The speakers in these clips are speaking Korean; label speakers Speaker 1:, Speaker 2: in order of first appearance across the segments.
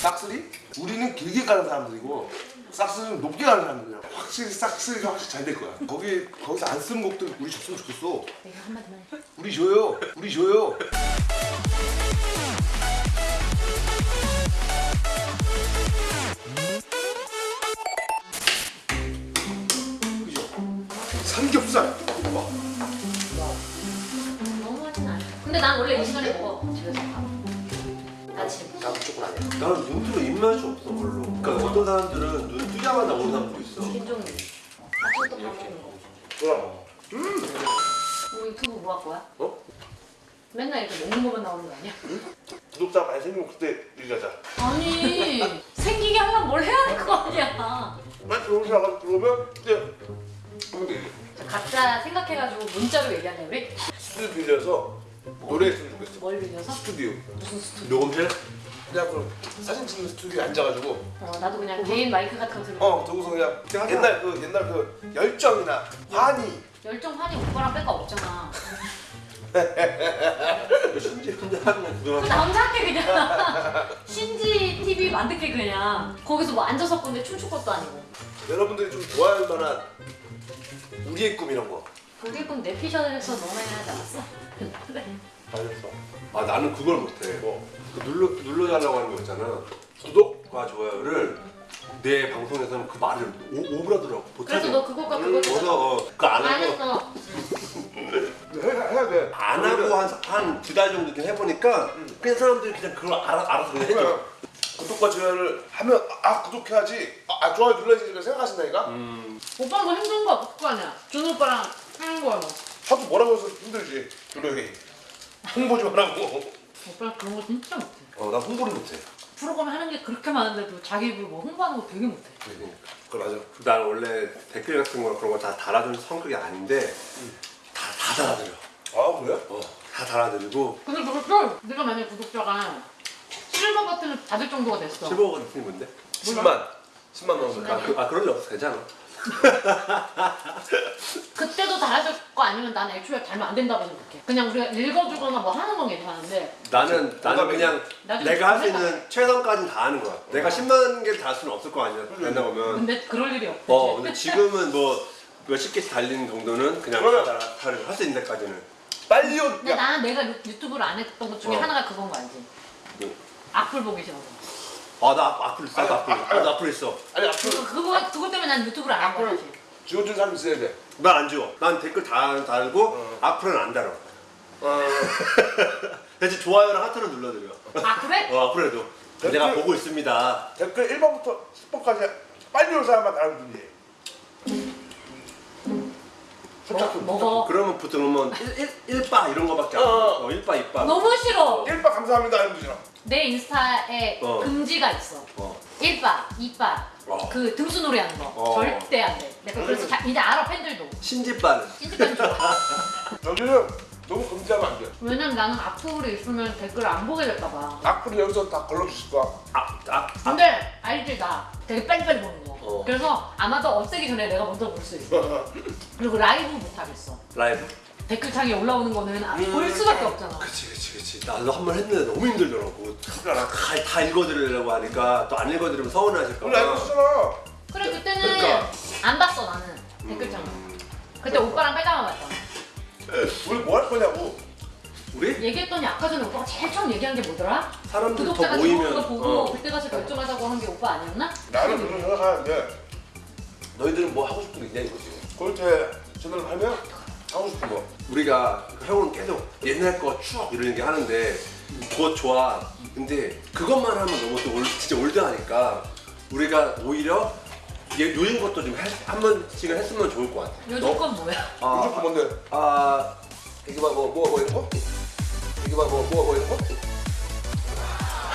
Speaker 1: 싹쓸이? 우리는 길게 가는 사람들이고 싹쓸이는 높게 가는 사람들이야. 확실히 싹쓸이가 확실히 잘 될 거야. 거기 거기서 안쓴 곡들 우리 줬으면 좋겠어.
Speaker 2: 내가 한마디만 해.
Speaker 1: 우리 줘요. 우리 줘요. 그죠? 삼겹살. 봐.
Speaker 2: 너무 하진 않아. 근데 난 원래 이 시간에 먹어. 집에서 밥. 아침.
Speaker 1: 나 무조건 아니야.
Speaker 3: 나는 눈으로 입맛이 없어 별로. 그러니까 어떤 사람들은 눈 뜨자마자 오는 사람도 있어.
Speaker 2: 김종민. 아침부터 밥 먹는 거.
Speaker 1: 그럼.
Speaker 2: 뭐 유튜브 뭐 할 거야?
Speaker 1: 어?
Speaker 2: 맨날 이렇게 먹는 것만 나오는 거 아니야?
Speaker 1: 구독자 많이 생기면 그때 얘기하자.
Speaker 2: 아니 생기게 하려면 뭘 해야 될 거 아니야.
Speaker 1: 많이 들어오셔서 들어오면 그때 하면 되지.
Speaker 2: 각자 생각해가지고 문자로 얘기하자 우리.
Speaker 1: 스튜디오 빌려서 노래했으면 좋겠어.
Speaker 2: 뭘 빌려서?
Speaker 1: 스튜디오.
Speaker 2: 무슨 스튜디오?
Speaker 3: 녹음실?
Speaker 1: 그냥 그럼 사진 찍는 스튜디오에 앉아가지고
Speaker 2: 어 나도 그냥 개인 마이크 같은 거 들고.
Speaker 1: 어 저기서 그냥 옛날 그 옛날 그 열정이나 환희
Speaker 2: 열정 환희 오빠랑 뺄거 없잖아.
Speaker 3: 신지 혼자 하는
Speaker 2: 거그
Speaker 3: 구경하고.
Speaker 2: 남자한테 그냥 신지 TV 만들게 그냥 거기서 뭐 앉아서 건데 춤출 것도 아니고.
Speaker 1: 여러분들이 좀 좋아할 만한 우리의 꿈 이런 거.
Speaker 2: 그게 꼭내 피셜에서 너네 하지 않았어? 그래.
Speaker 1: 알겠어.
Speaker 3: 아 나는 그걸 못해.
Speaker 1: 뭐
Speaker 3: 그 눌러 눌러달라고 하는 거 있잖아.
Speaker 1: 구독?
Speaker 3: 과 좋아요를 내 방송에서는 그 말을 오, 오브라더라고.
Speaker 2: 그래서 너 그거가 그거
Speaker 3: 그래서 어, 그거 안
Speaker 2: 안
Speaker 3: 하고
Speaker 2: 했어.
Speaker 1: 해야, 해야 돼.
Speaker 3: 안 하고 한 한 두 달 정도 좀 해보니까 그냥 사람들이 그냥 그걸 알아 알아서 그냥 해줘.
Speaker 1: 그래. 구독과 좋아요를 하면 아 구독해야지. 아, 아, 좋아요 눌러야지 이렇게 생각하신다니까.
Speaker 3: 음.
Speaker 2: 오빠 뭐 힘든 거 없을 거 아니야. 준호 오빠랑 하는 거야 뭐.
Speaker 1: 하도 뭐라고 해서 힘들지. 노력이. 홍보 좀 하라고.
Speaker 2: 오빠랑 그런 거 진짜 못해.
Speaker 3: 어 나 홍보를 못해.
Speaker 2: 프로그램 하는 게 그렇게 많은데도 자기 입으로 뭐 홍보하는 거 되게 못해.
Speaker 1: 그 맞아.
Speaker 3: 난 원래 댓글 같은 거 그런 거 다 달아주는 성격이 아닌데 다, 다 달아드려.
Speaker 1: 아 그래?
Speaker 3: 어, 다 달아드리고
Speaker 2: 근데 그것도 네가 만약에 구독자가 실버 버튼을 받을 정도가 됐어.
Speaker 3: 실버 같은 건데.
Speaker 1: 10만. 10만 넘으면.
Speaker 3: 아, 그, 아 그런 일 없어 괜찮아.
Speaker 2: 그때도 달아줄 거 아니면 난 애초에 달면 안 된다고 생각해. 그냥 우리가 읽어주거나 뭐 하는 건 괜찮은데
Speaker 3: 나는 나는 그냥
Speaker 2: 나도
Speaker 3: 내가 할 수. 있는 최선까지는 다 하는 거야. 내가 10만 개를 다 할 수는 없을 거 아니야. 된다 보면.
Speaker 2: 근데 그럴 일이 없지.
Speaker 3: 어 근데 지금은 뭐 몇십 개씩 달리는 정도는 그냥
Speaker 1: 그러면-
Speaker 3: 다 달아 할수 있는 데까지는.
Speaker 1: 빨리 온.
Speaker 2: 근데
Speaker 1: 야,
Speaker 2: 나는 내가 유- 유튜브를 안 했던 것 중에
Speaker 3: 어.
Speaker 2: 하나가 그건 거 알지?
Speaker 3: 뭐?
Speaker 2: 악플 보기 싫어서.
Speaker 3: 아나 앞으로 있어. 앞으로.
Speaker 1: 아니,
Speaker 3: 나도 앞으로 있어.
Speaker 1: 아니
Speaker 2: 그거,
Speaker 1: 앞으로
Speaker 2: 그거, 그것 때문에 난 유튜브를 안.
Speaker 1: 악플
Speaker 2: 사실.
Speaker 1: 지워준 사람 있어야 돼.
Speaker 3: 난안 지워. 난 댓글 다 달고
Speaker 1: 어.
Speaker 3: 앞으로는 안 달아.
Speaker 1: 어.
Speaker 3: 대신 좋아요랑 하트는 눌러드려.
Speaker 2: 아 그래?
Speaker 3: 어 앞으로도
Speaker 1: 댓글-
Speaker 3: 내가 보고 있습니다.
Speaker 1: 댓글 1번부터 10번까지 빨리 올 사람만 달아주니.
Speaker 2: 먹, 먹어.
Speaker 3: 그러면 보통 뭐 1, 바 이런 거밖에 안
Speaker 1: 어,
Speaker 3: 돼.
Speaker 1: 어.
Speaker 3: 어, 1바 2바.
Speaker 2: 너무 싫어.
Speaker 1: 1번 감사합니다 하는 거잖아.
Speaker 2: 내 인스타에
Speaker 3: 어.
Speaker 2: 금지가 있어.
Speaker 3: 어.
Speaker 2: 1바, 2바,
Speaker 3: 어.
Speaker 2: 그 등수 놀이 하는 거.
Speaker 3: 어.
Speaker 2: 절대 안 돼. 내가 그래서 자, 이제 알아 팬들도.
Speaker 3: 신지바는
Speaker 2: 찐득한 좋아.
Speaker 1: 여기는 너무 금지하면 안 돼.
Speaker 2: 왜냐면 나는 악플이 있으면 댓글 안 보게 될까 봐.
Speaker 1: 악플을 여기서 다 걸러주실 거야.
Speaker 3: 아, 아, 아,
Speaker 2: 근데 알지 나 되게 빨리빨리 보는 거.
Speaker 3: 어.
Speaker 2: 그래서 아마도 없애기 전에 내가 먼저 볼 수 있어. 그리고 라이브 못 하겠어.
Speaker 3: 라이브.
Speaker 2: 댓글창에 올라오는 거는 아,
Speaker 3: 음.
Speaker 2: 볼 수밖에 없잖아.
Speaker 3: 그치 그치 그치. 나도 한 번 했는데 너무 힘들더라고. 다, 다 읽어드리려고 하니까 또 안 읽어드리면 서운하실까 봐.
Speaker 1: 있잖아.
Speaker 2: 그래 그때는
Speaker 3: 그러니까.
Speaker 2: 안 봤어 나는 댓글창.
Speaker 3: 음.
Speaker 2: 그때 오빠랑 빼다가 봤잖아.
Speaker 1: 우리 뭐 할 거냐고.
Speaker 3: 우리
Speaker 2: 얘기했더니 아까 전에 오빠가 제일 처음 얘기한 게 뭐더라?
Speaker 3: 사람들 더
Speaker 2: 구독자가 들어오는
Speaker 3: 모이면
Speaker 2: 거 보고
Speaker 3: 어.
Speaker 2: 그때 가서 결정하자고 한 게 오빠 아니었나?
Speaker 1: 나는 그런 생각하는데 너희들은 뭐 하고 싶은 게 있냐 이거지. 그렇게 채널을 하면 하고 싶은 거.
Speaker 3: 우리가 형은 계속 옛날 거 추억 이런 얘기 하는데 그거 좋아. 근데 그것만 하면 너무 또 올, 진짜 올드하니까 우리가 오히려 얘 요즘 것도 좀 한 번씩은 했으면 좋을 것 같아.
Speaker 2: 요즘 건 뭐야?
Speaker 3: 아,
Speaker 1: 요즘 거 뭔데?
Speaker 3: 아,
Speaker 1: 이게 봐뭐 뭐 뭐 이런 거? 이게 봐뭐 뭐뭐 이런 거?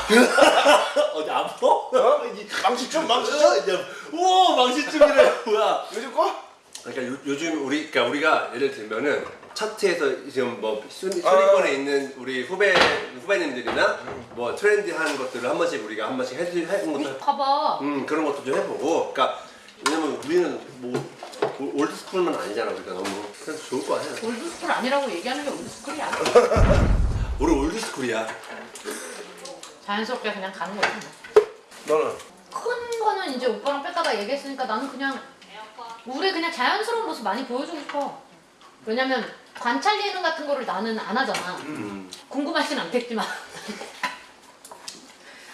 Speaker 3: 어디 아파?
Speaker 1: 어? 망치춤 망치춤?
Speaker 3: 이제 우와 망신춤이래 뭐야?
Speaker 1: 요즘 거?
Speaker 3: 그러니까 요, 요즘 우리 그러니까 우리가 예를 들면은 차트에서 지금 뭐 순위,
Speaker 1: 아.
Speaker 3: 순위권에 있는 우리 후배 후배님들이나 뭐 트렌디한 것들을 한 번씩 우리가 한 번씩 해주 해본 것도
Speaker 2: 봐봐.
Speaker 3: 음 그런 것도 좀 해보고 그러니까 왜냐면 우리는 뭐 old school은 아니잖아 우리가 너무 그래서 좋을 거 아니야
Speaker 2: old school 아니라고 얘기하는 게 old school이야.
Speaker 3: 우리 old school이야
Speaker 2: 자연스럽게 그냥 가는 거지. 뭐.
Speaker 1: 너는?
Speaker 2: 큰 거는 이제 오빠랑 뺐다가 얘기했으니까 나는 그냥 우리 그냥 자연스러운 모습 많이 보여주고 싶어. 왜냐면 관찰 예능 같은 거를 나는 안 하잖아.
Speaker 3: 음.
Speaker 2: 궁금하진 않겠지만.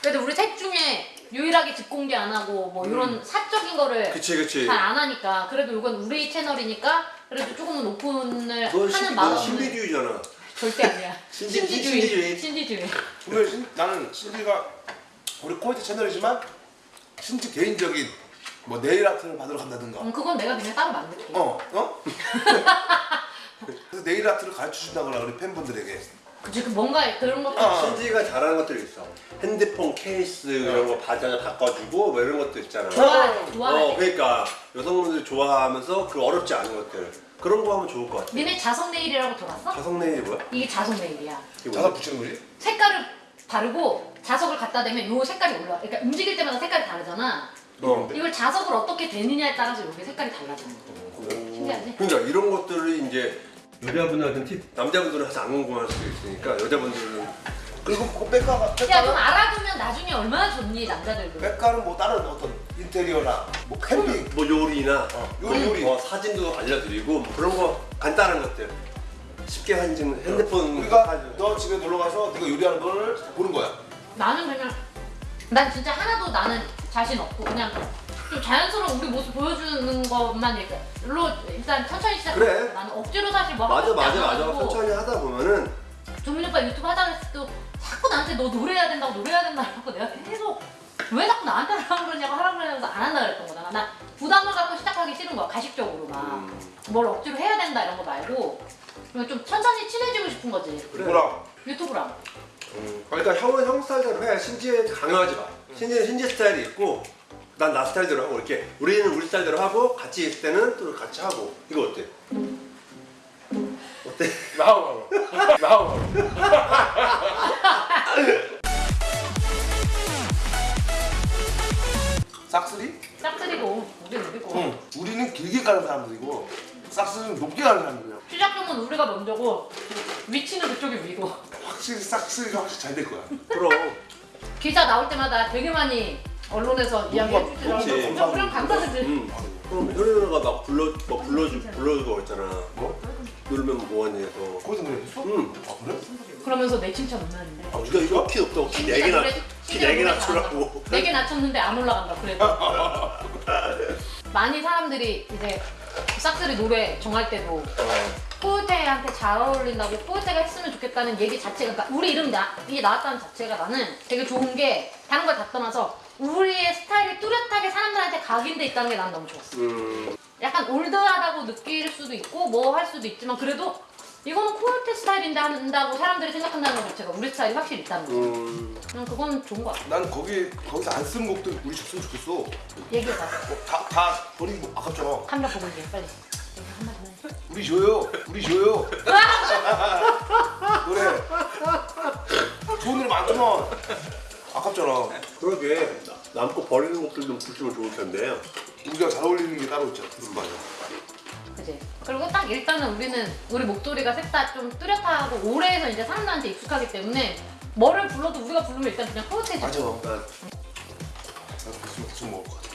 Speaker 2: 그래도 우리 셋 중에 유일하게 집 공개 안 하고 뭐 이런 사적인 거를
Speaker 3: 음.
Speaker 2: 잘안 하니까 그래도 이건 우리 채널이니까 그래도 조금은 오픈을
Speaker 3: 넌
Speaker 2: 하는 마음은
Speaker 3: 신비주의잖아.
Speaker 2: 절대 아니야.
Speaker 3: 신지-
Speaker 2: 신지주의.
Speaker 3: 신지주의.
Speaker 2: 신지주의.
Speaker 1: 오늘 신, 나는 신지가 우리 코미디 채널이지만 신지 개인적인 뭐 네일 아트를 받으러 간다든가
Speaker 2: 음, 그건 내가 그냥 따로 만들게.
Speaker 1: 어? 어? 그래서 네일 아트를 가르쳐 준다거나 우리 팬분들에게
Speaker 2: 그치 그 뭔가 그런 것도
Speaker 1: 어.
Speaker 3: 신지가 잘하는 것들이 있어. 핸드폰 케이스 이런 거 바자 바꿔주고 뭐 이런 것도 있잖아.
Speaker 2: 좋아해. 좋아해.
Speaker 3: 어, 그러니까 여성분들이 좋아하면서 그 어렵지 않은 것들 그런 거 하면 좋을 것 같아.
Speaker 2: 니네 자석 네일이라고 들었어?
Speaker 3: 자석 네일이 뭐야?
Speaker 2: 이게 자석 네일이야.
Speaker 3: 이게
Speaker 1: 자석? 붙이는 거지?
Speaker 2: 색깔을 바르고 자석을 갖다 대면 요 색깔이 올라. 그러니까 움직일 때마다 색깔이 다르잖아.
Speaker 1: 어.
Speaker 2: 이걸 자석을 어떻게 대느냐에 따라서 여기 색깔이 달라지는 거야. 신기하지?
Speaker 3: 그러니까 이런 것들이 이제 여자분들한테는 팁, 남자분들은 사실 안 궁금할 수도 있으니까 여자분들은
Speaker 1: 그리고 그 백가가
Speaker 2: 야 좀 알아두면 나중에 얼마나 좋니 남자들도.
Speaker 1: 백가는 뭐 다른 어떤 인테리어나 뭐 캠핑
Speaker 3: 뭐 요리나
Speaker 1: 어,
Speaker 3: 뭐
Speaker 1: 요리, 요리.
Speaker 3: 뭐 사진도 알려드리고 뭐 그런 거 간단한 것들 쉽게 사진 핸드폰
Speaker 1: 우리가
Speaker 3: 사진.
Speaker 1: 너 집에 놀러 가서 네가 요리하는 걸 보는 거야.
Speaker 2: 나는 그냥 난 진짜 하나도 나는 자신 없고 그냥 좀 자연스러운 우리 모습 보여주는 것만 이렇게 로 일단 천천히 시작.
Speaker 3: 그래.
Speaker 2: 나는 억지로 사실 뭐
Speaker 3: 맞아 맞아 맞아 천천히 하다 보면은
Speaker 2: 조민 오빠 유튜브 하자 그랬을 때도 자꾸 나한테 너 노래해야 된다고 노래해야 된다고 내가 계속 왜 자꾸 나한테 하라 그러냐고 하라 그러면서 안 한다 그랬던 거잖아. 나 부담을 갖고 시작하기 싫은 거야 가식적으로 막. 뭘 억지로 해야 된다 이런 거 말고 좀 천천히 친해지고 싶은 거지
Speaker 3: 그래.
Speaker 2: 유튜브랑.
Speaker 3: 음, 그러니까 형은 형 스타일대로 해. 신지에 강요하지 마. 신지는 신지 스타일이 있고, 난 나 스타일대로 하고 이렇게 우리는 우리 스타일대로 하고 같이 있을 때는 또 같이 하고. 이거 어때? 어때?
Speaker 1: 나와 나와. 나와. 싹쓸이?
Speaker 2: 짝들이고 우리 우리고.
Speaker 1: 응. 우리는 길게 가는 사람들이고 싹쓸이는 높게 가는 사람들이야.
Speaker 2: 시작점은 우리가 먼저고 위치는 그쪽이 위고.
Speaker 1: 확실히 싹쓸이가 확실히 잘 될 거야.
Speaker 3: 그럼.
Speaker 2: 기사 나올 때마다 되게 많이 언론에서 이야기해. 진짜 우리랑 감사드지.
Speaker 3: 음. 그럼 현이 누나가 막 불러, 막 불러주, 불러주고 있잖아.
Speaker 1: 뭐?
Speaker 3: 놀면 해서.
Speaker 1: 거기서 그랬어?
Speaker 3: 응.
Speaker 1: 아 그래?
Speaker 2: 그러면서 내 칭찬 없나는데.
Speaker 3: 아, 우리가 이거 키 없다고 키 4개나, 키 4개 낮추라고.
Speaker 2: 네개 낮췄는데 안 올라간다 그래도. 많이 사람들이 이제 싹쓸이 노래 정할 때도 포유태한테 잘 어울린다고 포유태가 했으면 좋겠다는 얘기 자체가 그러니까 우리 이름 나, 이게 나왔다는 자체가 나는 되게 좋은 게 다른 걸 다 떠나서 우리의 스타일이 뚜렷하게 사람들한테 각인돼 있다는 게 난 너무 좋았어.
Speaker 3: 음.
Speaker 2: 약간 올드하다고 느낄 수도 있고 뭐 할 수도 있지만 그래도 이거는 코요테 스타일인데 한다고 사람들이 생각한다는 것 자체가 우리 스타일이 확실히 있다는 거.
Speaker 3: 음.
Speaker 2: 그냥 그건 좋은 것 같아.
Speaker 1: 난 거기 거기서 안 쓰는 곡들 우리 줬으면 좋겠어. 어,
Speaker 2: 얘기해봐.
Speaker 1: 다, 다 버리기 뭐 아깝잖아.
Speaker 2: 카메라 보고 얘기해 빨리. 얘기 한마디만 해.
Speaker 1: 우리 줘요. 우리 줘요. 그래. 좋은 일 많지만 아깝잖아.
Speaker 3: 그러게. 남고 버리는 것들 좀 붙이면 좋을 텐데.
Speaker 1: 우리가 잘 어울리는 게 따로 있잖아. 맞아.
Speaker 2: 그지? 그리고 딱 일단은 우리는 우리 목소리가 셋 다 좀 뚜렷하고 오래해서 이제 사람들한테 익숙하기 때문에 뭐를 불러도 우리가 부르면 일단 그냥 코요테지.
Speaker 1: 맞아.
Speaker 3: 난
Speaker 1: 나도 계속 먹을 것 같아.